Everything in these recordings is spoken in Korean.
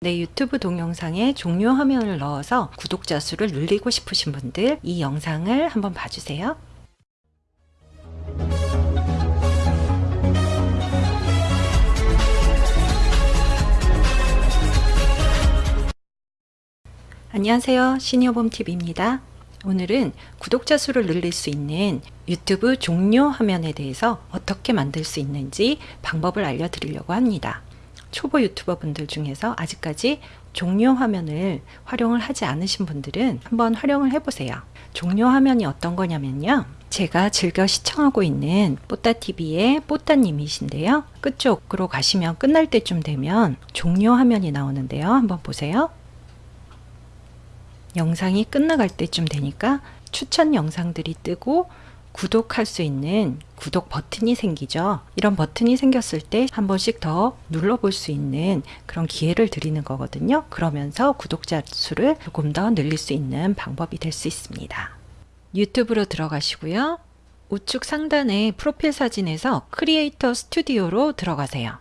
내 유튜브 동영상에 종료 화면을 넣어서 구독자 수를 늘리고 싶으신 분들 이 영상을 한번 봐주세요. 안녕하세요. 시니어봄TV입니다. 오늘은 구독자 수를 늘릴 수 있는 유튜브 종료 화면에 대해서 어떻게 만들 수 있는지 방법을 알려드리려고 합니다. 초보 유튜버 분들 중에서 아직까지 종료 화면을 활용을 하지 않으신 분들은 한번 활용을 해보세요. 종료 화면이 어떤 거냐면요. 제가 즐겨 시청하고 있는 뽀따TV의 뽀따님이신데요. 끝쪽으로 가시면 끝날 때쯤 되면 종료 화면이 나오는데요. 한번 보세요. 영상이 끝나갈 때쯤 되니까 추천 영상들이 뜨고 구독할 수 있는 구독 버튼이 생기죠. 이런 버튼이 생겼을 때 한 번씩 더 눌러볼 수 있는 그런 기회를 드리는 거거든요. 그러면서 구독자 수를 조금 더 늘릴 수 있는 방법이 될 수 있습니다. 유튜브로 들어가시고요. 우측 상단의 프로필 사진에서 크리에이터 스튜디오로 들어가세요.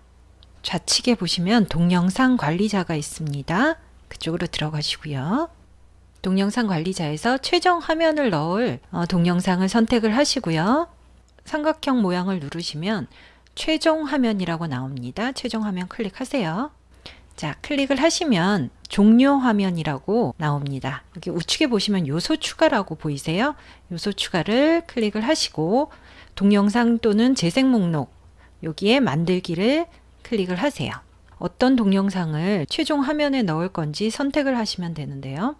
좌측에 보시면 동영상 관리자가 있습니다. 그쪽으로 들어가시고요. 동영상 관리자에서 최종 화면을 넣을 어, 동영상을 선택을 하시고요. 삼각형 모양을 누르시면 최종 화면이라고 나옵니다. 최종 화면 클릭하세요. 자, 클릭을 하시면 종료 화면이라고 나옵니다. 여기 우측에 보시면 요소 추가라고 보이세요? 요소 추가를 클릭을 하시고 동영상 또는 재생 목록 여기에 만들기를 클릭을 하세요. 어떤 동영상을 최종 화면에 넣을 건지 선택을 하시면 되는데요.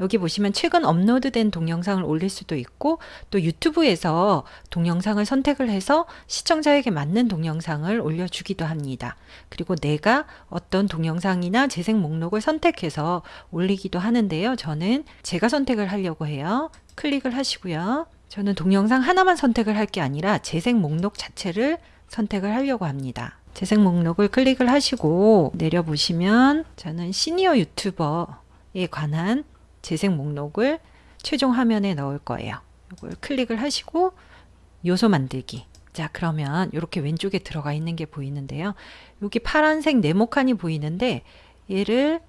여기 보시면 최근 업로드된 동영상을 올릴 수도 있고 또 유튜브에서 동영상을 선택을 해서 시청자에게 맞는 동영상을 올려주기도 합니다. 그리고 내가 어떤 동영상이나 재생 목록을 선택해서 올리기도 하는데요. 저는 제가 선택을 하려고 해요. 클릭을 하시고요. 저는 동영상 하나만 선택을 할 게 아니라 재생 목록 자체를 선택을 하려고 합니다. 재생 목록을 클릭을 하시고 내려보시면 저는 시니어 유튜버에 관한 재생 목록을 최종 화면에 넣을 거예요. 이걸 클릭을 하시고 요소 만들기. 자 그러면 이렇게 왼쪽에 들어가 있는 게 보이는데요. 여기 파란색 네모칸이 보이는데 얘를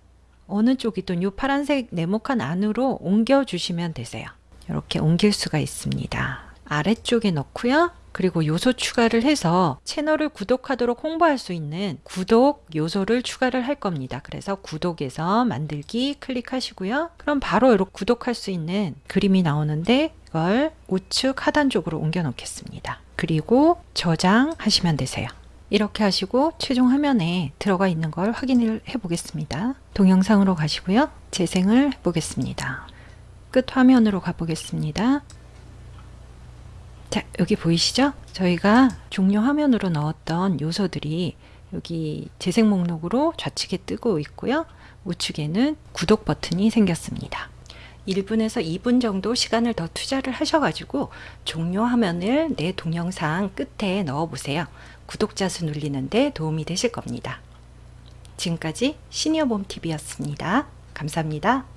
어느 쪽이든 이 파란색 네모칸 안으로 옮겨 주시면 되세요. 이렇게 옮길 수가 있습니다. 아래쪽에 넣고요. 그리고 요소 추가를 해서 채널을 구독하도록 홍보할 수 있는 구독 요소를 추가를 할 겁니다. 그래서 구독에서 만들기 클릭하시고요. 그럼 바로 이렇게 구독할 수 있는 그림이 나오는데 이걸 우측 하단 쪽으로 옮겨 놓겠습니다. 그리고 저장하시면 되세요. 이렇게 하시고 최종 화면에 들어가 있는 걸 확인을 해 보겠습니다. 동영상으로 가시고요. 재생을 해 보겠습니다. 끝 화면으로 가 보겠습니다. 자 여기 보이시죠? 저희가 종료 화면으로 넣었던 요소들이 여기 재생 목록으로 좌측에 뜨고 있고요. 우측에는 구독 버튼이 생겼습니다. 1분에서 2분 정도 시간을 더 투자를 하셔가지고 종료 화면을 내 동영상 끝에 넣어 보세요. 구독자 수 늘리는데 도움이 되실 겁니다. 지금까지 시니어봄TV였습니다. 감사합니다.